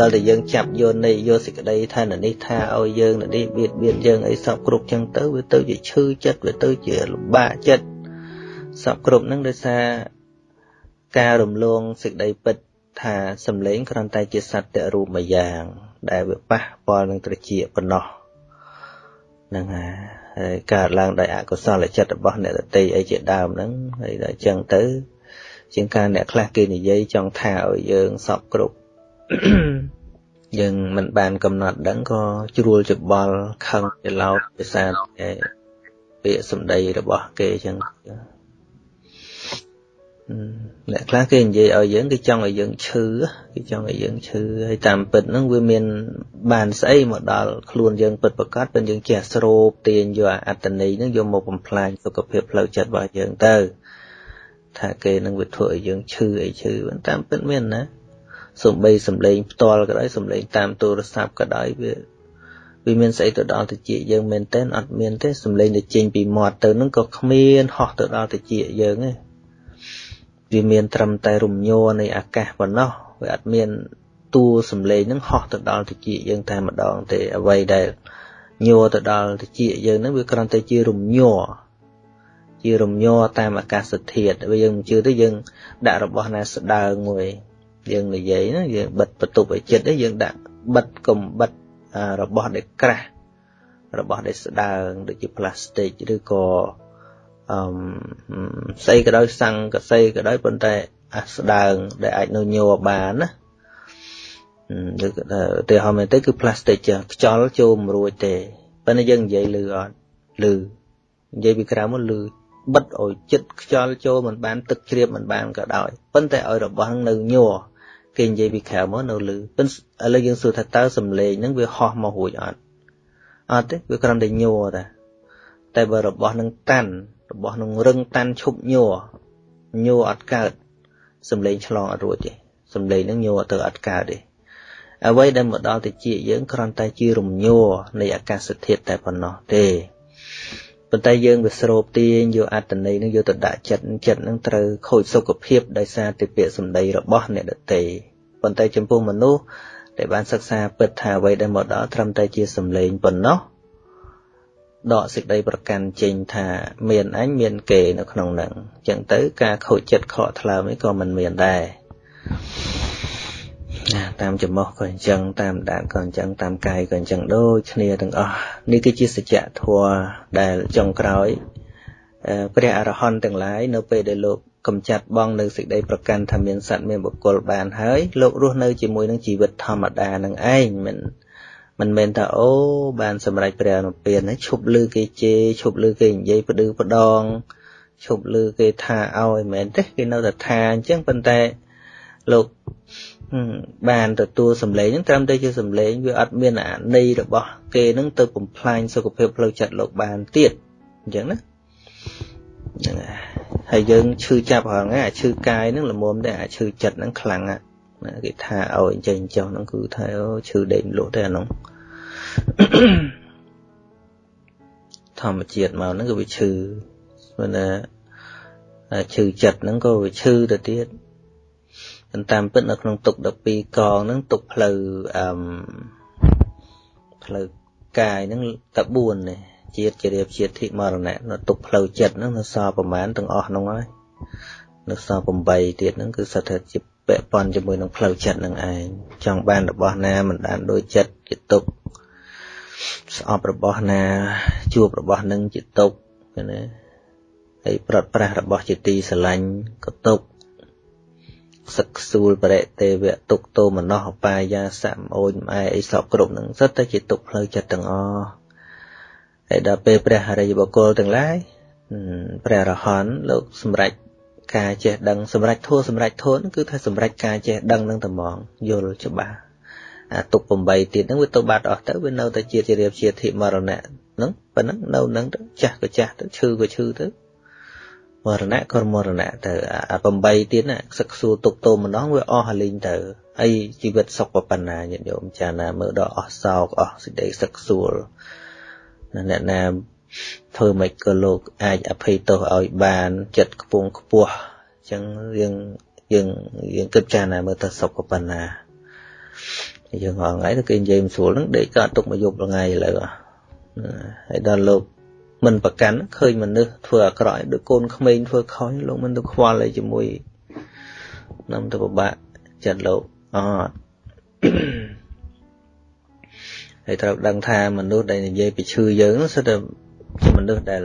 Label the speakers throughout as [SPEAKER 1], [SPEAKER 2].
[SPEAKER 1] ដល់តែយើងចាប់យកនៃយកសេចក្តីថានេះថាឲ្យយើងនេះបៀតបៀនយើងអីសពគ្រប់ចឹងទៅវាទៅជាឈឺចិត្តវាទៅជាលំបាកចិត្តសពគ្រប់ហ្នឹងដោយសារការរំលងសេចក្តីពិតថាសំឡេងគ្រាន់តែជាសត្វរូបមួយយ៉ាង ដែលវាប៉ះពាល់នឹងត្រចៀកប៉ុណ្ណោះហ្នឹងហើយហើយកើតឡើងដោយអកុសលចិត្តរបស់អ្នកតន្ត្រីអីជាដើមហ្នឹងហើយដល់អញ្ចឹងទៅជាងការអ្នកខ្លះគេនិយាយចង់ថាឲ្យយើងសពគ្រប់ យើងមិនបានកំណត់ដឹងក៏ជ្រួលច្បល់ខឹងច្រឡោតភាសាតែពាក្យសម្ដីរបស់គេអញ្ចឹងអ្នកខ្លះគេនិយាយឲ្យយើងគេចង់ឲ្យយើងឈឺគេចង់ឲ្យយើងឈឺហើយតាមពិតហ្នឹងវាមាន បានស្អីមកដល់ខ្លួនយើងពិតប្រកបពេលយើងចេះស្រូបទាញយកអត្តន័យហ្នឹងយកមកបំផ្លាញសុខភាពផ្លូវចិត្តរបស់យើងទៅ ថាគេនឹងវាធ្វើឲ្យយើងឈឺអីឈឺតាមពិតមានណា សំបីសំឡេងផ្ទាល់ក៏ដោយសំឡេងតាមទូរស័ព្ទក៏ដោយវាវាមានស្អីទៅដល់តិចយើងមែនតើអត់មានទេសំឡេងទៅចេញពីមាត់ទៅនឹងក៏គ្មានហោះទៅដល់តិចយើងទេវាមានត្រឹមតែរំញ័រនៃអាកាសប៉ុណ្ណោះវាអត់មានតួសំឡេងនឹងហោះទៅដល់តិចយើងតែម្ដងទេអ្វីដែលញ័រទៅដល់តិចយើងនឹងវាគ្រាន់តែជារំញ័រជារំញ័រតាមអាកាសធាតុវាយើងមិនជឿទេយើងដាក់របស់ណាស្ដើងមួយ យើងនិយាយណាយើងបិទបន្ទប់ឲ្យចិត្តយើងដាក់បិទកុំបិទរបស់ដែលក្រាស់របស់ដែលស្ដើងដូចជាផ្លាស្ទិកឬក៏អឺស្អីក៏ដោយសង្កសីក៏ដោយប៉ុន្តែអាស្ដើងដែលអាចនៅញ័របានណាឬឧទាហរណ៍មែនទៅគឺផ្លាស្ទិកចឹងខ្យល់ចូលមិនរួចទេប៉ុន្តែយើងនិយាយលឺអត់លឺនិយាយពីក្រៅមកលឺបិទឲ្យចិត្តខ្យល់ចូលមិនបានទឹកជ្រាបមិនបានក៏ដោយប៉ុន្តែឲ្យរបស់ហ្នឹងនៅញ័រ គេនិយាយពីក្រៅមកនៅលឺប៉ុន្តែឥឡូវយើងសួរថាតើសំឡេងហ្នឹងវាហោះមករួចអត់អត់ទេវាគ្រាន់តែញ័រតែតែបើរបស់ហ្នឹងតាន់របស់នឹងរឹងតាន់ឈប់ញ័រញ័រអត់កើតសំឡេងឆ្លងអត់រួចទេសំឡេងនឹងញ័រទៅអត់កើតទេអ្វីដែលមកដល់តិចយើងគ្រាន់តែជារំញ័រនៃអាកាសធាតុតែប៉ុណ្ណោះទេ ប៉ុន្តែយើងវាស្រូបទាញយកអត្តន័យនឹងយកទៅដាក់ចិត្តចិត្តនឹងត្រូវខូចសុខភាពដោយសារតែពាក្យសម្ដីរបស់អ្នកដទៃប៉ុន្តែចំពោះមនុស្សដែលបានសិក្សាពិតថាអ្វីដែលមកដល់ត្រឹមតែជាសម្លេងប៉ុណ្ណោះដកសេចក្តីប្រកាន់ចេញថាមានអញមានគេនៅក្នុងនឹងអញ្ចឹងទៅការខូចចិត្តខកថ្លើមនេះក៏មិនមានដែរ ណាតាមចំោះក៏អញ្ចឹងតាមដានក៏អញ្ចឹងតាមកាយក៏អញ្ចឹងដូចគ្នាទាំងអស់នេះគឺជាសច្ចធម៌ដែលចុងក្រោយព្រះអរហន្តទាំងឡាយនៅពេលដែលលោកកំចាត់បងនៅសេចក្តីប្រកាន់ថាមានសត្វមានបុគ្គលបានហើយលោករស់នៅជាមួយនឹងជីវិតធម្មតានឹងឯងមិនមិនមែនថាអូបានសម្រេចព្រះអនុពៀនហ្នឹងឈប់លឺគេជេរឈប់លឺគេនិយាយផ្ដឺផ្ដងឈប់លឺគេថាឲ្យមិនមែនទេគេនៅតែថាអញ្ចឹងប៉ុន្តែលោក បានទទួលសម្លេងហ្នឹងត្រឹមតែជាសម្លេងវាអត់មានអាន័យរបស់គេហ្នឹងទៅបំផ្លាញសុខភាពផ្លូវចិត្តលោកបានទៀតអញ្ចឹងណាហ្នឹងហើយយើងឈឺចាប់ហងៃអាឈឺកាយហ្នឹងល្មមតែអាឈឺចិត្តហ្នឹងខ្លាំងណាគេថាឲ្យអញ្ចឹងចុះហ្នឹងគឺថាអូឈឺដេកលក់ទេអានោះធម្មជាតិមកហ្នឹងក៏វាឈឺព្រោះណាឈឺចិត្តហ្នឹងក៏វាឈឺទៅទៀត តាមពិតនៅក្នុងទុក12កងហ្នឹងទុកផ្លូវអឺផ្លូវកាយហ្នឹងតែ4ទេជាតិជារៀបជាតិធិមរណៈនៅទុកផ្លូវចិត្តហ្នឹងនៅសល់ប្រមាណទាំងអស់ហ្នឹងហើយនៅសល់8ទៀតហ្នឹងគឺសិតថាជាពាក់ព័ន្ធជាមួយនឹងផ្លូវចិត្តនឹងឯងចង់បានរបស់ណាមិនបានដូចចិត្តជាទុកស្អប់របស់ណាជួបរបស់នឹងជាទុកណាហើយប្រត់ប្រាស់របស់ជាទីស្រឡាញ់ក៏ទុក សឹកសួលបរិទេវៈទុកតោមនោអបាយាសៈអូនម៉ែអីសពគ្រប់នឹងសិតតែជាទុកផ្លូវចិត្តទាំងអស់ហើយដល់ពេលព្រះហរិយបុគ្គលទាំងឡាយព្រះរហន្តលោកសម្រេចការចេះដឹងសម្រាប់ធัวសម្រាប់ធัวហ្នឹងគឺថាសម្រាប់ការចេះដឹងនឹងត្មងយល់ច្បាស់អាទុក8ទៀតហ្នឹងវាទៅបាត់អស់ទៅវានៅតែជាជារៀបជាធិមរណៈហ្នឹងប៉ុណ្ណឹងនៅហ្នឹងទៅចាស់ក៏ចាស់ទៅឈឺក៏ឈឺទៅ មរណៈក៏មរណៈទៅអា8ទៀតណាសឹកសួរទុកតោម្ដងវាអស់ហើយលេងទៅហើយជីវិតសុខប៉ុណ្ណាញាតិញោមចាណាមើលដល់អស់សោកអស់សេចក្តីសឹកសួរអ្នកណាធ្វើម៉េចក៏លោកអាចអភ័យទោសឲ្យបានចិត្តខ្ពងខ្ពស់អញ្ចឹងយើងយើងយើងគិតចារណាមើលទៅសុខប៉ុណ្ណាយើងហងៃទៅគេនិយាយមិនស្រួលហ្នឹងដេកកើតទុកមកយប់ថ្ងៃឥឡូវហើយដល់លោក មិនប្រកាន់ឃើញមនុស្សធ្វើអាក្រក់ដូចកូនក្មេងធ្វើខុសលោកមិនទៅខ្វល់អីជាមួយនាំទៅពិបាកចិត្តលោកអត់ហើយត្រូវដឹងថាមនុស្សដែលនិយាយពីឈឺយើងនោះសិតតែជាមនុស្សដែល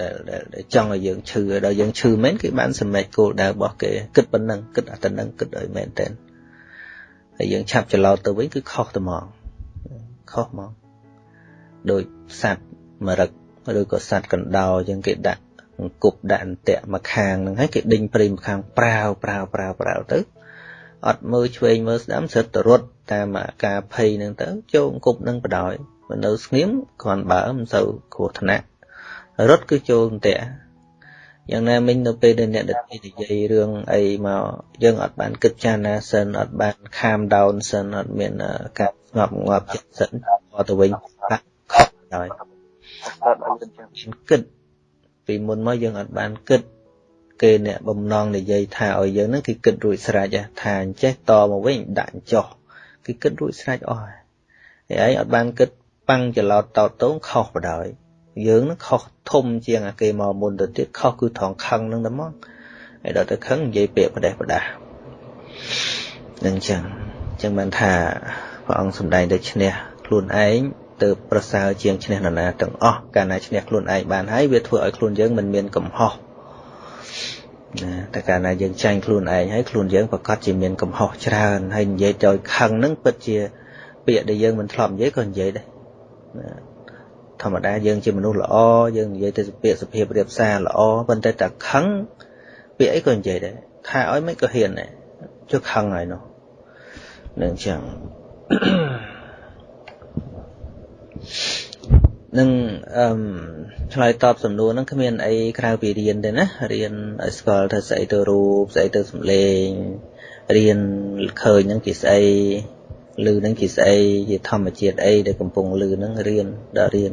[SPEAKER 1] ដែលដែលចង់ឲ្យយើងឈឺដល់យើងឈឺមែនគេបានសម្រេចគោលដៅរបស់គេគិតប៉ុណ្ណឹងគិតតែប៉ុណ្ណឹងគិតឲ្យមែនតើហើយយើងឆាប់ច្រឡោតទៅវិញគឺខុសទៅហ្មងខុសហ្មងដោយសัตว์មរឹក ឬក៏សัตว์កណ្ដោអញ្ចឹងគេដាក់អង្គប់ដាក់អន្ទាក់មកខាងហ្នឹងហើយគេដេញព្រៃមកខាងប្រាវប្រាវប្រាវប្រាវទៅអត់មើលឆ្វេងមើលស្ដាំស្រិតទៅរត់តាមអាការភ័យហ្នឹងទៅចូលអង្គប់ហ្នឹងបដ ாய் មិននៅស្ងៀមគ្រាន់បើមិនសូវគ្រោះថ្នាក់រត់គឺចូលអន្ទាក់យ៉ាងណាមិញនៅពេលដែលអ្នកដទៃនិយាយរឿងអីមកយើងអត់បានគិតចារណាសិនអត់បានខាមដោនសិនអត់មានការស្ងប់ងាប់ចិត្តសិនមកទៅវិញបាក់ខុស ហើយអត់បានគិតពីមុនមកយើងអត់បានគិតគេអ្នកបំណងនិយាយថាឲ្យយើងហ្នឹងគឺគិតរួចស្រេចថាអញ្ចេះតមកវិញដាក់ចុះគឺគិតរួចស្រេចអស់ហើយឯងអត់បានគិតប៉ាំងច្រឡោតតោតតងខុសបដ ாய் យើងនឹងខុសធំជាងអាគេមកមុនទៅទៀតខុសគឺត្រង់ខឹងនឹងតែមកហើយដល់ទៅខឹងនិយាយពាក្យប្រដេះប្រដាសនឹងចឹងចឹងបានថាព្រះអង្គសម្ដែងទៅឈ្នះខ្លួនឯង ទៅប្រសើរជាងឈ្នះនរណាទាំងអស់កាលណាឈ្នះខ្លួនឯងបានហើយវាធ្វើឲ្យខ្លួនយើងមិនមានកំហុសណាតែកាលណាយើងចាញ់ខ្លួនឯងហើយខ្លួនយើងប្រកាសជាមានកំហុសច្រើនហើយនិយាយទៅខឹងនឹងពិតជា ពាក្យដែលយើងមិនធ្លាប់និយាយក៏និយាយដែរណាធម្មតាយើងជាមនុស្សល្អយើងនិយាយទៅពាក្យសុភាពរៀបសារល្អប៉ុន្តែតែខឹងពាក្យអីក៏និយាយដែរថាឲ្យមិនក៏ហ៊ានដែរចុះខឹងហើយនោះនឹងចឹង នឹងអឺឆ្លើយតបសំណួរហ្នឹងគ្មានអីក្រៅពីរៀនទេណារៀនឲ្យស្គាល់ថាស្អីទៅរូបស្អីទៅសំឡេងរៀនឃើញហ្នឹងជាស្អីឮហ្នឹងជាស្អីជាធម្មជាតិអីដែលកំពុងឮហ្នឹងរៀនដល់រៀន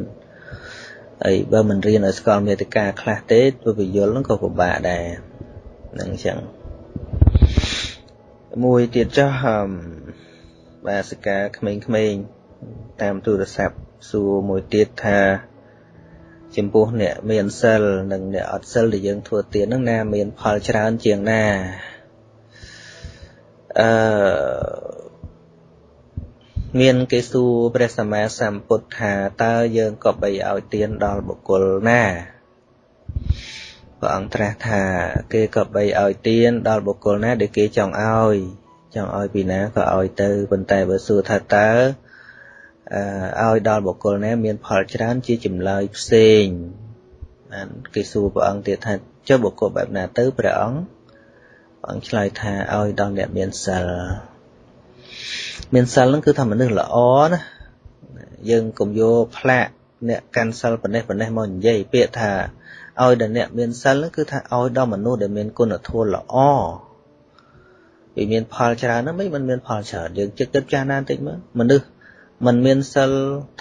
[SPEAKER 1] ហើយបើមិនរៀនឲ្យស្គាល់មេតិកាខ្លះទេធ្វើពយល់ហ្នឹងក៏ពិបាកដែរហ្នឹងអញ្ចឹងមួយទៀតចុះបាសិកាក្មេងៗតាមទូរស័ព្ទ សួរមួយទៀតថាចំពោះអ្នកមានសិលនិងអ្នកអត់សិលដែលយើងធ្វើទានហ្នឹងណាមានផលច្រើនជាងណាអឺមានគេសួរព្រះសម្មាសម្ពុទ្ធថាតើយើងក៏បីឲ្យទានដល់បុគ្គលណាព្រះអង្គត្រាស់ថាគេក៏បីឲ្យទានដល់បុគ្គលណាដែលគេចង់ឲ្យចង់ឲ្យពីណាក៏ឲ្យទៅប៉ុន្តែបើសួរថាតើ ឲ្យដល់បុគ្គលណាមានផលច្រើនជាចម្លើយផ្សេងបានគេសួរព្រះអង្គទៀតថាចុះបុគ្គលបែបណាទៅព្រះអង្គព្រះអង្គឆ្លើយថាឲ្យដល់អ្នកមានសិលមានសិលហ្នឹងគឺថាមនុស្សល្អណាយើងកុំយកផ្លាកអ្នកកាន់សិលប៉ុណ្ណេះប៉ុណ្ណេះមកនិយាយពាក្យថាឲ្យដល់អ្នកមានសិលហ្នឹងគឺថាឲ្យដល់មនុស្សដែលមានគុណធម៌ល្អវាមានផលច្រើនណាស់មិនមានផលច្រើនយើងចិត្តគិតចាស់ណាស់បន្តិចមើលមនុស្ស มันមានសិល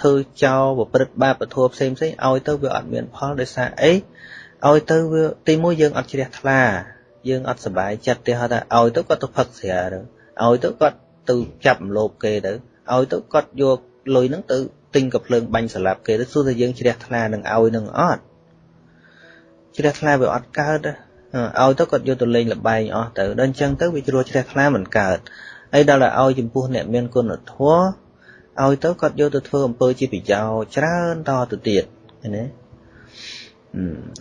[SPEAKER 1] ធ្វើចោលប្រព្រឹត្តបាបពធផ្សេងផ្សេងឲ្យទៅវាអត់មានផលដោយសារអីឲ្យទៅវាទីមួយយើងអត់ជ្រះថ្លា យើងអត់សុបាយចិត្តទេហៅថាឲ្យទៅគាត់ទៅផឹកស្រាទៅឲ្យទៅគាត់ទៅចាប់រំលោភគេទៅឲ្យទៅគាត់យកលុយហ្នឹងទៅទិញកាភ្លើងបាញ់ស្លាប់គេទៅសួរថាយើងជ្រះថ្លានឹងឲ្យនឹងអត់ជ្រះថ្លាវាអត់កើតឲ្យទៅគាត់យកទៅលេងលបែងអស់ទៅដល់អញ្ចឹងទៅវាជ្រួជ្រះថ្លាមិនកើតហើយដល់តែឲ្យចំពោះអ្នកមានគុណធម៌ ឲ្យទៅគាត់យកទៅធ្វើអំពើជាប្រយោជន៍ច្រើនតទៅទៀតឃើញទេ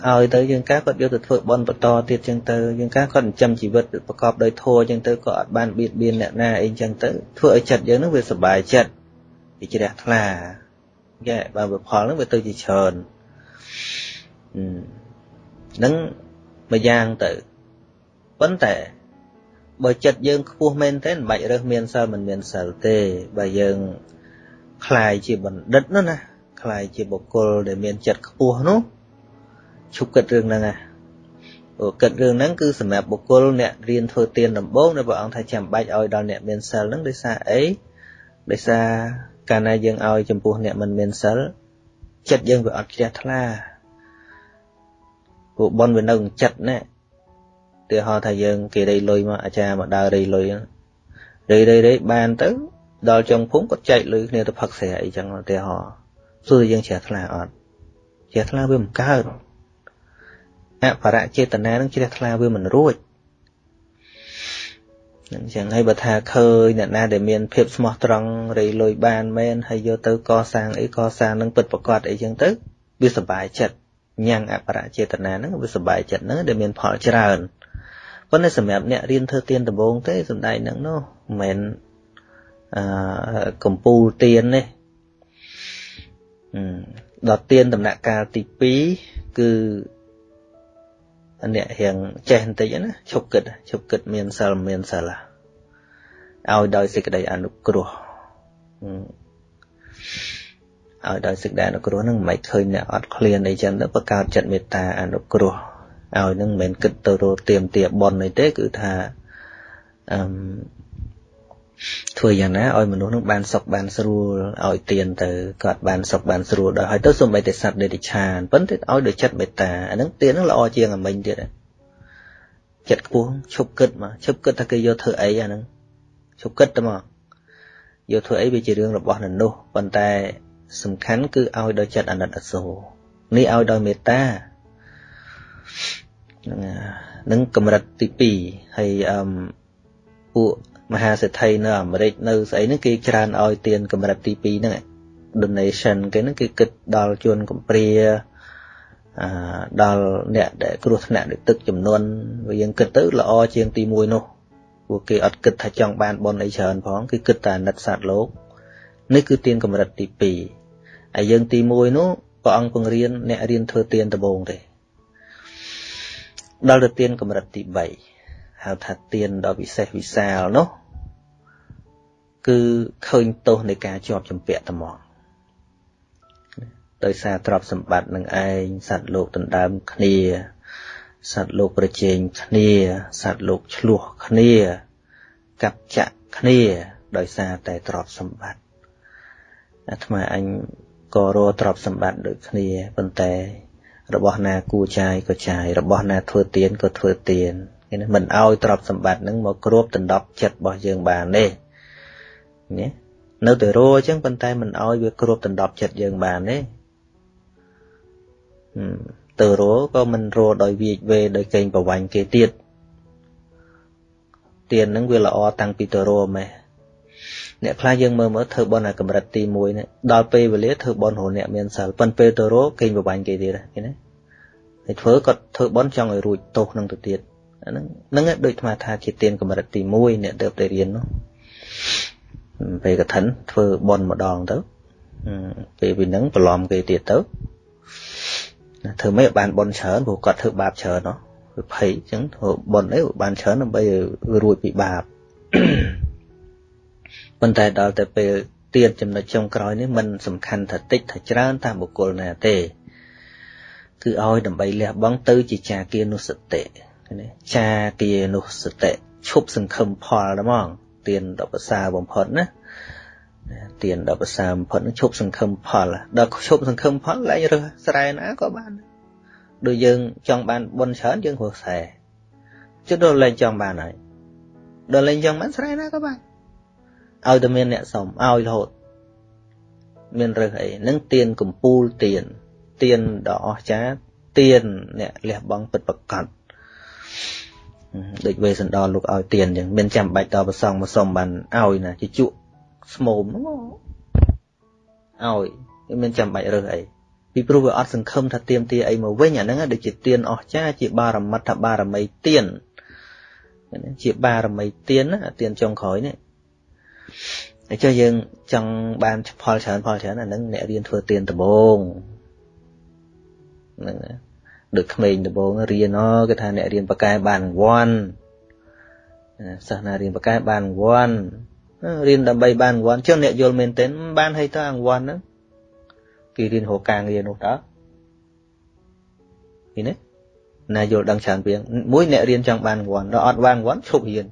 [SPEAKER 1] ឲ្យទៅយើងកាគាត់យកទៅធ្វើបន់បន្តទៀតចឹងទៅយើងកាគាត់ចិញ្ចឹមជីវិតប្រកបដោយធម៌ចឹងទៅក៏អត់បានបៀតបៀនអ្នកណាអីចឹងទៅធ្វើឲ្យចិត្តយើងនឹងវាសុបាយចិត្តវាជ្រះថ្លាយេបើវាផលនឹងវាទៅជាច្រើននឹងមួយយ៉ាងទៅប៉ុន្តែបើចិត្តយើងខ្ពស់មែនទេមិនបាច់រើសមានសិលមិនមានសិលទេបើយើង คล้ายជាបណ្ឌិតនោះណាคล้ายជាបុគ្គលដែលមានចិត្តខ្ពស់នោះឈប់គិតរឿងហ្នឹងណាព្រោះគិតរឿងហ្នឹងគឺសម្រាប់បុគ្គលអ្នករៀនធ្វើទានដំបូងដែលព្រះអង្គថាចាំបាច់ឲ្យដល់អ្នកមានសិលហ្នឹងដោយសារអីដោយសារកាលណាយើងឲ្យចំពោះអ្នកមិនមានសិលចិត្តយើងវាអត់ជ្រះថ្លាព្រោះបនវានៅក្នុងចិត្តណាទីហោថាយើងគេរៃលុយមកអាចារ្យមកដើររៃលុយរៃរៃរៃបានទៅ ដល់ចុងភូមិគាត់ចែកលុយគ្នាទៅផឹកស្រាអីចឹងឧទាហរណ៍សួរយើងជ្រះថ្លាអត់ជ្រះថ្លាវាមិនកើតអបរចេតនានឹងជ្រះថ្លាវាមិនរួចអញ្ចឹងហើយបើថាឃើញអ្នកណាដែលមានភាពស្មោះត្រង់រៃលុយបានមែនហើយយកទៅកសាងអីកសាងនឹងពិតប្រកបអីចឹងទៅវាសុបាយចិត្តញ៉ាំងអបរចេតនាហ្នឹងវាសុបាយចិត្តហ្នឹងដែលមានផលច្រើនប៉ុន្តែសម្រាប់អ្នករៀនធ្វើទៀនដំបងទេសំដែងហ្នឹងនោះមិនមែន អឺកំពូលទៀននេះដល់ទៀនដំណាក់កាលទី2គឺអ្នករៀងចេះបន្តិចណាឈប់គិតឈប់គិតមានសិលមានសិលឲ្យដោយសេចក្តីអនុគ្រោះឲ្យដោយសេចក្តីអនុគ្រោះហ្នឹងមិនឃើញអ្នកអត់ឃ្លានអីចឹងទៅបង្កើតចិត្តមេត្តាអនុគ្រោះឲ្យនឹងមិនមែនគិតទៅរកទៀមទាបនអីទេគឺថាអឺ ធ្វើយ៉ាងណាឲ្យមនុស្សនឹងបានសុខបានស្រួលឲ្យទៀនទៅគាត់បានសុខបានស្រួលដល់ហើយទៅសូម្បីតែសត្វដេតិឆានប៉ុន្តែឲ្យដោយចិត្តមេត្តាអាហ្នឹងទៀនហ្នឹងល្អជាងអាមិញទៀតចិត្តខ្ពស់ឈប់គិតមកឈប់គិតថាគេយកធ្វើអីអាហ្នឹងឈប់គិតទៅមកយកធ្វើអីវាជារឿងរបស់ននោះប៉ុន្តែសំខាន់គឺឲ្យដោយចិត្តអាណិតអាសូរនេះឲ្យដោយមេត្តានឹងកម្រិតទី2ហើយអឺពួក មហាសេដ្ឋីនៅអាមេរិកនៅស្អីហ្នឹងគេច្រើនឲ្យទានកម្រិតទី2ហ្នឹង donation គេហ្នឹងគេគិតដល់ជួនកំព្រាអឺដល់អ្នកដែលគ្រោះថ្នាក់ដោយទឹកចំនួនវាយើងគិតទៅល្អជាងទី1នោះពួកគេអត់គិតថាចង់បានបុណ្យអីច្រើនផងគឺគិតតែអាណិតសត្វលោកនេះគឺទានកម្រិតទី2ហើយយើងទី1នោះព្រះអង្គពង្រៀនអ្នករៀនធ្វើទានដំបូងទេដល់ទៅទានកម្រិតទី3ហៅថាទានដ៏វិសេសវិសាលនោះ គឺឃើញទោសនៃការជាប់ជំពាក់ត្មងដោយសារទ្រព្យសម្បត្តិនឹងឯងសត្វលោកដណ្ដើមគ្នាសត្វលោកប្រជែងគ្នាសត្វលោកឆ្លោះគ្នាកាប់ចាក់គ្នាដោយសារតែទ្រព្យសម្បត្តិអាត្មាអញក៏រកទ្រព្យសម្បត្តិដូចគ្នាប៉ុន្តែ របស់ណាគួរចាយក៏ចាយរបស់ណាធ្វើទៀនក៏ធ្វើទៀនគេមិនឲ្យទ្រព្យសម្បត្តិនឹងមកគ្របដណ្ដប់ចិត្តរបស់យើងបានទេ ណានៅតែរអញ្ចឹងប៉ុន្តែមិនឲ្យវាគ្របដណ្ដប់ចិត្តយើងបានទេទៅរក៏មិនរដោយវាចវេដោយកេងប្រវាញ់គេទៀតទៀនហ្នឹងវាល្អតាំងពីទៅរម៉េះអ្នកខ្លះយើងមើលមើលធ្វើបន់អាកម្រិតទី1នេះដល់ពេលវេលាធ្វើបន់រអ្នកមានសិលប៉ុន្តែពេលទៅរកេងប្រវាញ់គេទៀតឃើញទេហើយធ្វើគាត់ធ្វើបន់ចង់ឲ្យរួចទោសនឹងទៅទៀតអាហ្នឹងហ្នឹងដូចអាត្មាថាជាទៀនកម្រិតទី1អ្នកទៅទៅរៀននោះ ពេលកឋិនធ្វើបន់ម្ដងទៅពេលពីហ្នឹងប្រឡំគេទៀតទៅធ្វើមិនបានបន់ច្រើនព្រោះគាត់ធ្វើបាបច្រើនណោះវាភ័យអញ្ចឹងធ្វើបន់អីបានច្រើនដើម្បីរួចពីបាបប៉ុន្តែដល់តែពេលទៀតចំណុចចុងក្រោយនេះมันសំខាន់ថាតិចថាច្រើនតាមបុគ្គលណាទេគឺឲ្យដើម្បីលះបង់ទៅជាចាគានុសតិណាចាគានុសតិឈប់សង្ឃឹមផលហ្មង ទានដល់ប្រសើរបំផុតណាទានដល់ប្រសើរបំផុតនឹងឈប់សង្ឃឹមផលដល់ឈប់សង្ឃឹមផលឡើងរើសស្រែណាក៏បានដូចយើងចង់បានបុណ្យច្រើនយើងរស់ស្រែជិតដល់លែងចង់បានហើយដល់លែងចង់បានស្រែណាក៏បានឲ្យតែមានអ្នកសុំឲ្យរហូតមានរើសអីនឹងទៀនកំពូលទៀនទៀនដ៏អស្ចារ្យទៀនអ្នកលះបង់ពិតប្រកប ដូចវេសន្តរលោកឲ្យទៀនអញ្ចឹងមានចាំបាច់តប្រសងមកសុំបានឲ្យណាជាជក់ស្មោមហ្នឹងឲ្យមានចាំបាច់រើសអីពីព្រោះវាអត់សង្ឃឹមថាទៀមទាអីមកវិញអាហ្នឹងដូចជាទៀនអស្ចារ្យជាបារមិត្តបារមីទៀនជាបារមីទៀនណាទៀនចុងក្រោយនេះតែចុះយើងចង់បានផលច្រើនផលច្រើនអាហ្នឹងអ្នករៀនធ្វើទៀនដំបងហ្នឹង ដូចក្មេងដំបងរៀនអគេថាអ្នករៀនបកែបានរង្វាន់សិស្សណារៀនបកែបានរង្វាន់រៀនដើម្បីបានរង្វាន់ចុះអ្នកយល់មែនទែនបានឲ្យទៅរង្វាន់ហ្នឹងគេរៀនរកការងារនោះតើឃើញទេណាយល់ដឹងច្រើនពីមួយអ្នករៀនចង់បានរង្វាន់ដល់អត់បានរង្វាន់ឈប់រៀន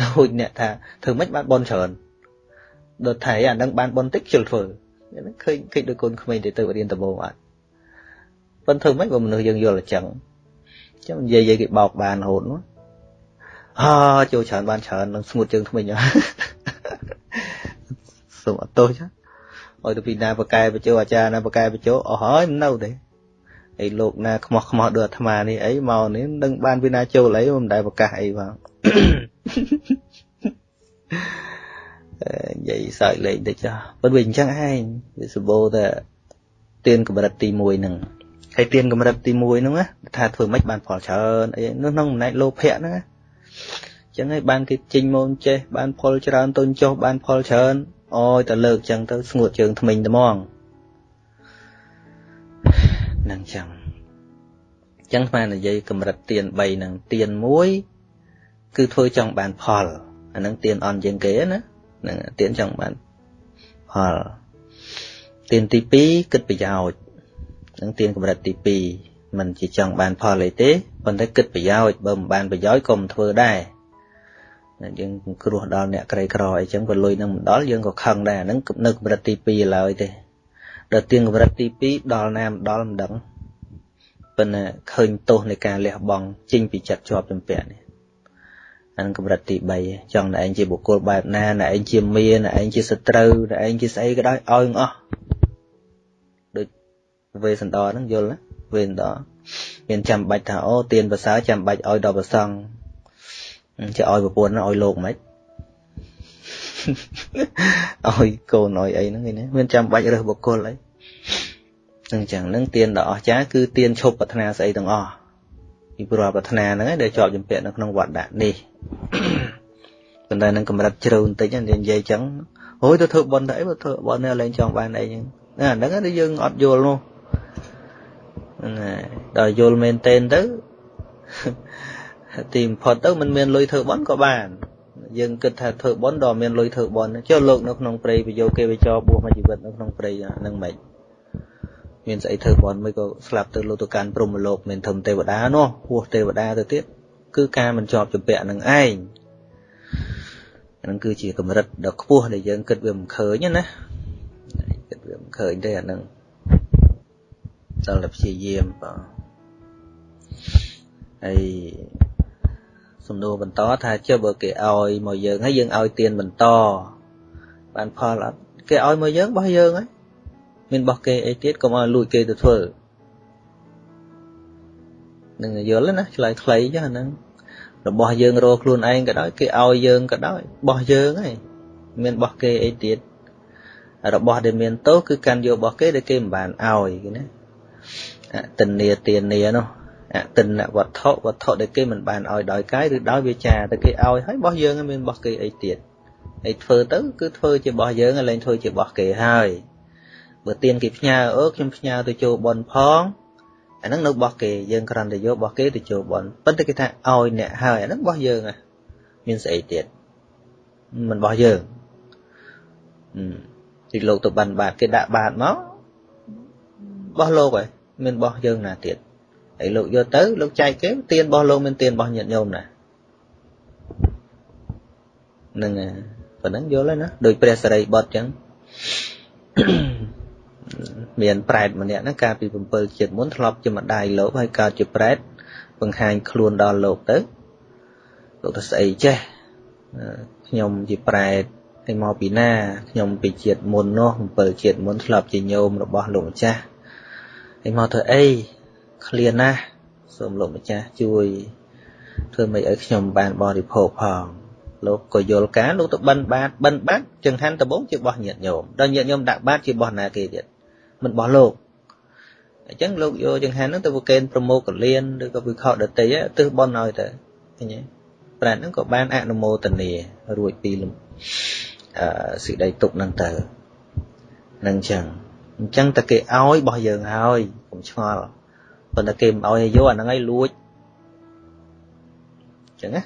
[SPEAKER 1] ដូចអ្នកថាធ្វើម៉េចបានបនច្រើនដល់ថៃអានឹងបានបនតិចជិលធ្វើហ្នឹងឃើញឃើញដូចកូនក្មេងទៅទៅរៀនដំបូងអត់ ប៉ុន្តែធ្វើម៉េចបើមនុស្សយើងយល់អញ្ចឹងចឹងនិយាយគេបោកបានរហូតមកអើចូលច្រើនបានច្រើននឹងស្ងួតជើងថ្មិញសូមអត់ទោសចាឲ្យទៅពីណាបកែបញ្ចោអាចារ្យណាបកែបញ្ចោអស់ហើយមិននៅទេអីលោកណាខ្មោះខ្មោះដូចអាត្មានេះអីមកនេះនឹងបានពីណាចូលអីមិនដែលប្រកាសអីផងនិយាយសើចលេងតិចចាប៉ុន្តែវាអញ្ចឹងឯងវាសម្បូរតែទៀនកម្រិតទី1ហ្នឹង ហើយទៀនកម្រិតទី1ហ្នឹងណាថាធ្វើម៉េចបានផលច្រើនអីនោះក្នុងអំណាចលោភៈហ្នឹងណាអញ្ចឹងហើយបានគេចេញមកចេះបានផលច្រើនទុនចុះបានផលច្រើនអយតែលើកអញ្ចឹងទៅស្ងួតជើងថ្មិញត្មងហ្នឹងអញ្ចឹងអញ្ចឹងស្មាននិយាយកម្រិតទៀន3ហ្នឹងទៀន1គឺធ្វើចង់បានផលអាហ្នឹងទៀនអន់ជាងគេណាហ្នឹងទៀនចង់បានផលទៀនទី2គិតប្រយោជន៍ នឹងទៀនកម្រិតទី2มันជាចង់បានផលអីទេប៉ុន្តែគិតប្រយោជន៍បើមិនបានប្រយោជន៍ក៏មិនធ្វើដែរយើងគ្រោះដល់អ្នកក្រីក្រអីចឹងបើលុយនឹងមិនដល់យើងក៏ខឹងដែរអាហ្នឹងនៅកម្រិតទី2ឡើយទេដល់ទៀនកម្រិតទី2ដល់ណាមិនដល់មិនដឹងប៉ុន្តែឃើញទោសនៃការលះបង់ចេញពីចិត្តជាប់ចម្ពាក់នេះអានឹងកម្រិតទី3ចង់តែឯងជាបុគ្គលបែបណាតែឯងជាមានតែឯងជាសត្រូវតែឯងជាស្អីក៏ដោយឲ្យអស់ដូច វេសន្តរហ្នឹងយល់ណាវេសន្តរមានចាំបាច់ថាអូទៀនប្រសើរចាំបាច់ឲ្យដល់ប្រសង់ជាឲ្យប្រពន្ធឲ្យលោកមិនឲ្យកូនឲ្យអីហ្នឹងឃើញណាមានចាំបាច់រើសបុគ្គលអីអញ្ចឹងហ្នឹងទៀនដ៏អស្ចារ្យគឺទៀនឈប់ប្រាថ្នាស្អីទាំងអស់ពីព្រោះប្រាថ្នាហ្នឹងឯងដែលជាប់ជំពាក់នៅក្នុងវត្តដាក់នេះប៉ុន្តែនឹងកម្រិតជ្រៅបន្តិចនិយាយចឹងអូយទៅធ្វើបន់ទៅអីបើធ្វើបន់នេះឡើងចង់បានអីចឹងអាហ្នឹងគឺយើងអត់យល់នោះ ណាដល់យល់មែនតេនទៅទីបំផុតទៅមិនមានលុយធ្វើបន់ក៏បានយើងគិតថាធ្វើបន់ដល់មានលុយធ្វើបន់ចុះលោកនៅក្នុងព្រៃប្រយោគេវិចរបួសមួយជីវិតនៅក្នុងព្រៃហ្នឹងមិនមានស្អីធ្វើបន់មិនក៏ស្លាប់ទៅលោកទៅកាន់ព្រំលោកមិនធំទេវតានោះហួសទេវតាទៅទៀតគឺការមិនជាប់ជំពាក់នឹងឯងហ្នឹងគឺជាកម្រិតដ៏ខ្ពស់ដែលយើងគិតវាមិនឃើញណាគិតវាមិនឃើញទេអាហ្នឹងដល់ តែព្យាយាមបងហើយសំណួរបន្តថាចុះបើគេឲ្យមកយើងហើយយើងឲ្យទៀនបន្តបានផលអត់គេឲ្យមកយើងបោះយើងហើយមានបោះគេអីទៀតកុំឲ្យលួចគេទៅធ្វើនឹងយល់ណាឆ្លើយខ្លីចឹងហ្នឹងរបស់យើងរកខ្លួនឯងក៏ដោយគេឲ្យយើងក៏ដោយបោះយើងហើយមានបោះគេអីទៀតរបស់ដែលមានទោសគឺកាន់យករបស់គេដែលគេមិនបានឲ្យគេណា អតិនេទានានោះអតិនវត្ថុវត្ថុដែលគេមិនបានឲ្យដោយកាយឬដោយវាចាតែគេឲ្យហើយរបស់យើងមានរបស់គេអីទៀតហើយធ្វើទៅគឺធ្វើជារបស់យើងហើយលែងធ្វើជារបស់គេហើយបើទៀនគេផ្ញើអឺខ្ញុំផ្ញើទៅចូលបនផងអាហ្នឹងនៅរបស់គេយើងគ្រាន់តែយករបស់គេទៅចូលបនប៉ុន្តែគេថាឲ្យអ្នកហើយអាហ្នឹងរបស់យើងហ่ะមានស្អីទៀតមិនរបស់យើងទីលោកទៅបានបាតគេដាក់បាតមករបស់លោកហើយ មានរបស់យើងណាទៀតហើយលោកយកទៅលោកចែកគេទៀនរបស់លោកមានទៀនរបស់ញាតិញោមណាហ្នឹងប៉ុណ្ណឹងយល់ហើយណាដោយព្រះសរិបុត្រចឹងមានប្រែតម្នាក់ហ្នឹងកាលពី7ជាតិមុនធ្លាប់ជាម្ដាយលោកហើយកើតជាប្រែតបង្ហាញខ្លួនដល់លោកទៅលោកទៅស្អីចេះខ្ញុំជាប្រែតហើយមកពីណាខ្ញុំពីជាតិមុននោះ7ជាតិមុនធ្លាប់ជាញោមរបស់លោកម្ចាស់ ហើយមកធ្វើអីឃ្លានណាស់សូមលោកម្ចាស់ជួយធ្វើមិនឲ្យខ្ញុំបានបរិភោគផងលោកក៏យល់ការលោកទៅបិណ្ឌបាតបិណ្ឌបាតចង្ហាន់ដំបងជារបស់ញាតិញោមដល់ញាតិញោមដាក់បាតជារបស់ណាគេទៀតមិនរបស់លោកអញ្ចឹងលោកយកចង្ហាន់ហ្នឹងទៅប្រកេនប្រមោកលៀនឬក៏វិខដតីទិសបនឲ្យទៅឃើញទេប្រែតហ្នឹងក៏បានអនុមោទនារួចពីអឺសេចក្តីទុកហ្នឹងទៅនឹងអញ្ចឹង អញ្ចឹងតែគេឲ្យរបស់យើងហើយកុំឆ្ងល់ប៉ុន្តែគេមិនឲ្យយកអាហ្នឹងឲ្យលួចអញ្ចឹងណា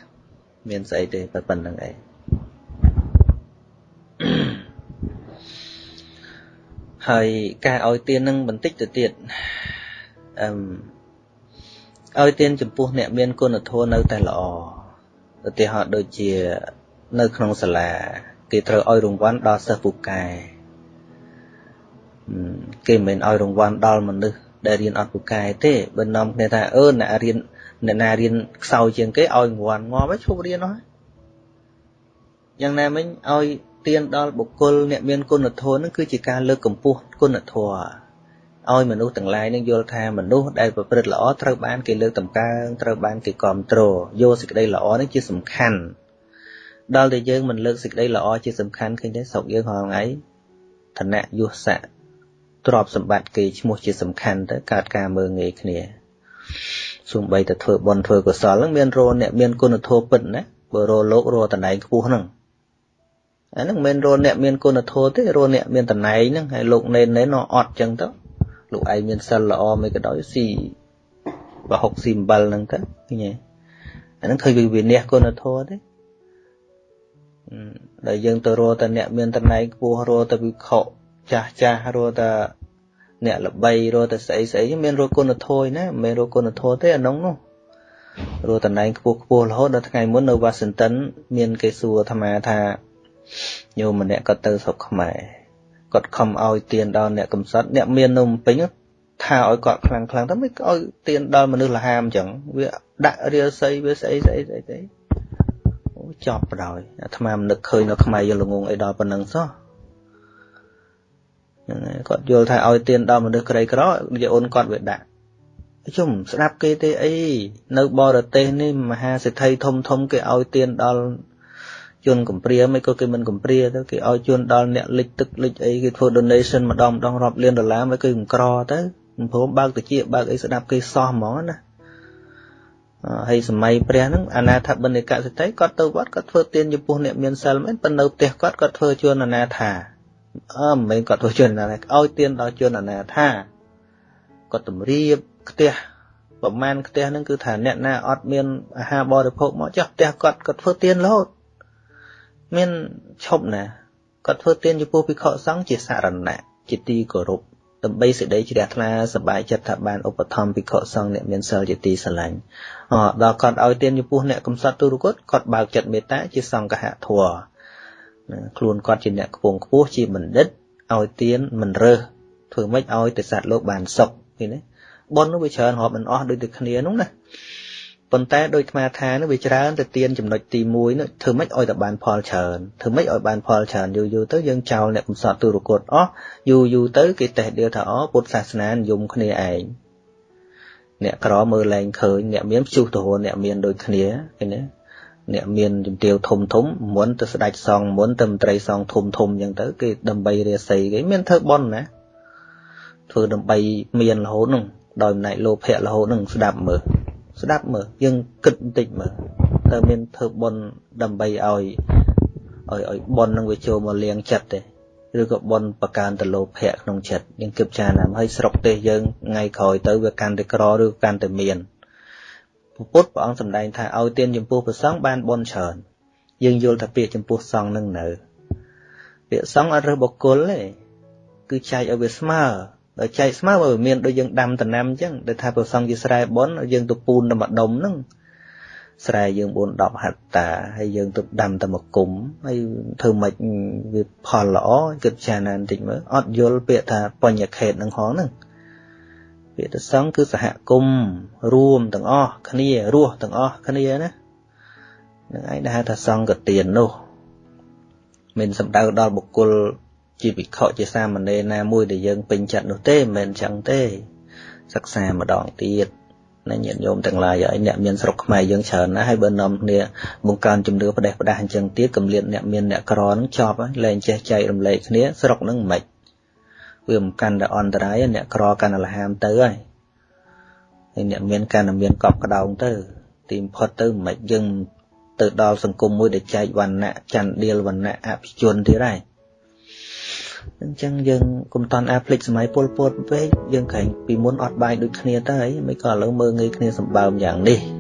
[SPEAKER 1] មានស្អីទេប៉ុណ្្នឹងឯងហើយការឲ្យទាននឹងបន្តិចទៅទៀតអឹមឲ្យទានចំពោះអ្នកមានគុណធម៌នៅតែល្អឧទាហរណ៍ដូចជានៅក្នុងសាលាគេត្រូវឲ្យរង្វាន់ដល់សិស្សពូកែ គេមិនមែនឲ្យរង្វាន់ដល់មនុស្សដែលរៀនអត់ពូកែទេបើនាំគ្នាថាអឺអ្នករៀនអ្នកណារៀនខ្សោយជាងគេឲ្យរង្វាន់ងាប់ហើយឈប់រៀនអស់យ៉ាងណាមិញឲ្យទានដល់បុគ្គលអ្នកមានគុណធម៌នឹងគឺជាការលើកកម្ពស់គុណធម៌ឲ្យមនុស្សទាំងឡាយនឹងយល់ថាមនុស្សដែលប្រព្រឹត្តល្អត្រូវបានគេលើកតម្កើងត្រូវបានគេគ្រប់គ្រងយកសេចក្តីល្អនេះជាសំខាន់ដល់តែយើងមិនលើកសេចក្តីល្អជាសំខាន់ឃើញទេស្រុកយើងរាល់ថ្ងៃឋានៈយុស័ក ទ្រព្យសម្បត្តិគេឈ្មោះជាសំខាន់ទៅកើតការមើងងាយគ្នាសូម្បីតែធ្វើបុណ្យធ្វើកុសលហ្នឹងមានរោអ្នកមានគុណធម៌ពិតណាបើរោលោករោតំណែងខ្ពស់ហ្នឹងអាហ្នឹងមិនមែនរោអ្នកមានគុណធម៌ទេរោអ្នកមានតំណែងហ្នឹងហើយលោកណេនណេនអត់ចឹងទៅលោកឯងមានសិលល្អមិនក៏ដោយស៊ីបើហុកស៊ីអំបិលហ្នឹងទៅឃើញទេអាហ្នឹងឃើញវាវិនិច្ឆ័យគុណធម៌ទេដែលយើងទៅរកតែអ្នកមានតំណែងខ្ពស់រកតែវិខ ចាស់ចាស់រកតែអ្នកល្បីរកតែស្អីស្អីមានរកគុណធម៌ណាមិនមែនរកគុណធម៌ទេអានោះនោះរកតំណែងខ្ពស់ខ្ពស់រហូតដល់ថ្ងៃមុននៅវ៉ាស៊ីនតោនមានគេសួរអាត្មាថាញោមម្នាក់ក៏ទៅស្រុកខ្មែរគាត់ខំឲ្យទៀនដល់អ្នកកំសត់អ្នកមាននៅភ្នំពេញថាឲ្យគាត់ខ្លាំងខ្លាំងទៅមិនឲ្យទៀនដល់មនុស្សលហាមអញ្ចឹងវាដាក់រាសីវាស្អីស្អីស្អីស្អីអូចប់បដ ாய் អាត្មាមិននឹកឃើញនៅខ្មែរយល់ល្ងងអីដល់ប៉ុណ្ណឹងសោះ ហ្នឹងហើយគាត់យល់ថាឲ្យទៀនដល់មនុស្សក្រីក្រយាអូនគាត់វាដាក់ជុំស្ដាប់គេទេអីនៅបរទេសនេះមហាសេដ្ឋីធំធំគេឲ្យទៀនដល់ជនកំព្រាមិនក៏គេមិនកំព្រាទៅគេឲ្យជូនដល់អ្នកលិចទឹកលិចអីគេធ្វើ donation ម្ដងម្ដងរាប់លានដុល្លារមិនគឺក្រទៅមិនព្រមបើកតិចបើកអីស្ដាប់គេសោះហ្មងណាហើយសម័យព្រះហ្នឹងអាណាថាបិណ្ឌកសិទ្ធិគាត់ទៅវត្តគាត់ធ្វើទានចំពោះអ្នកមានសិលមែនប៉ុន្តែនៅផ្ទះគាត់គាត់ធ្វើជួនអាណាថា អឺមិនមែនគាត់ធ្វើជនអាណាថាឲ្យទានដល់ជនអាណាថាគាត់តម្រៀបផ្ទះប្រមាណផ្ទះហ្នឹងគឺថាអ្នកណាអត់មានអាហារបរិភោគមកចុះផ្ទះគាត់គាត់ធ្វើទានរហូតមានឈប់ណាគាត់ធ្វើទានចំពោះភិក្ខុសង្ឃជាសារណៈជាទីគោរពដើម្បីសេចក្តីជ្រះថ្លាសប្បាយចិត្តថាបានឧបត្ថម្ភភិក្ខុសង្ឃអ្នកមានសិលជាទីស្រឡាញ់អដល់គាត់ឲ្យទានចំពោះអ្នកកំសត់ទុរគតគាត់បើកចិត្តមេត្តាជាសង្ឃហធម៌ ខ្លួនគាត់ជាអ្នកខ្ពងខ្ពស់ជាបណ្ឌិតឲ្យទានមិនរើសធ្វើម៉េចឲ្យតែសត្វលោកបានសុខឃើញទេប៉ុននោះវាច្រើនរាប់មិនអស់ដូចតែគ្នានោះណាប៉ុន្តែដោយអាត្មាថានោះវាច្រើនទៅទៀនចំណុចទី1នោះធ្វើម៉េចឲ្យតែបានផលច្រើនធ្វើម៉េចឲ្យបានផលច្រើនយូរយូរទៅយើងចោលអ្នកកំសត់ទុរគតអស់យូរយូរទៅគេតេះដៀលថាអូពុទ្ធសាសនានិយមគ្នាឯងអ្នកក្រមើលលែងឃើញអ្នកមានព្យុះទៅរអ្នកមានដូចគ្នាឃើញទេ អ្នកមានជំទាវធំធំមុនទៅស្ដេចសងមុនទៅមន្ត្រីសងធំធំអញ្ចឹងទៅគេដើម្បីរាសីគេមានធ្វើបន់ណាធ្វើដើម្បីមានរហូតហ្នឹងដោយអំណាចលោភៈរហូតហ្នឹងស្ដាប់មើលស្ដាប់មើលយើងគិតបន្តិចមើលតើមានធ្វើបន់ដើម្បីឲ្យឲ្យឲ្យបន់នឹងវាចូលមកលៀងចិត្តទេឬក៏បន់បកើនទៅលោភៈក្នុងចិត្តយើងគិតចារណាហើយស្រុកទេសយើងថ្ងៃក្រោយទៅវាកាន់តែក្រឬកាន់តែមាន ពុទ្ធព្រះអង្គសម្ដែងថាឲ្យទានចំពោះព្រះសង្ឃបានបន់ច្រើន យើងយល់ថាពាក្យចំពោះសង្ឃនឹងនៅពាក្យសង្ឃអត់រើសបុគ្គលទេគឺចែកឲ្យវាស្មើដល់ចែកស្មើបើមានដូចយើងដាំដំណាំអញ្ចឹងដែលថាព្រះសង្ឃជាស្រែបន់យើងទៅពូនតែម្ដុំហ្នឹងស្រែយើង4 10ហិតតាហើយយើងទៅដាំតែមួយគុំហើយធ្វើម៉េចវាផលល្អគិតចាណាបន្តិចមើលអត់យល់ពាក្យថាបញ្ញខេតនឹងហងហ្នឹង ពាក្យទៅសង្ឃគឺសហគមន៍រួមទាំងអស់គ្នារស់ទាំងអស់គ្នាណានឹងឯងដែលហៅថាសង្ឃកទាននោះមិនសំដៅដល់បុគ្គលជាវិខជាសាមណេរណាមួយដែលយើងពេញចិត្តនោះទេមិនមែនចឹងទេ សិក្សាម្ដងទៀតណាញាតិញោមទាំងឡាយឲ្យអ្នកមានស្រុកខ្មែរយើងច្រើនណាស់ហើយបើនាំគ្នាបង្កើនជំនឿផ្ដេសផ្ដាស់អញ្ចឹងទៀតកម្រិតអ្នកមានអ្នកក្រនឹងចប់ហើយលែងចេះចែករំលែកគ្នាស្រុកនឹងមិន វាមិនកាន់តែអន្តរាយអ្នកក្រកាន់តែលហាមទៅហើយហើយអ្នកមានកាន់តែមានកប់ក្តោងទៅ ទីបំផុតទៅមិនយើងទៅដល់សង្គមមួយដែលចែកវណ្ណៈចន្ទដៀលវណ្ណៈអភិជនទៀតហើយអញ្ចឹងយើងកុំតន់អាផ្លិចសម័យពលពតពេកយើងក្រែងពីមុនអត់បាយដូចគ្នាទៅហើយមិនក៏ឥឡូវមើងងាយគ្នាសម្បើមយ៉ាងនេះ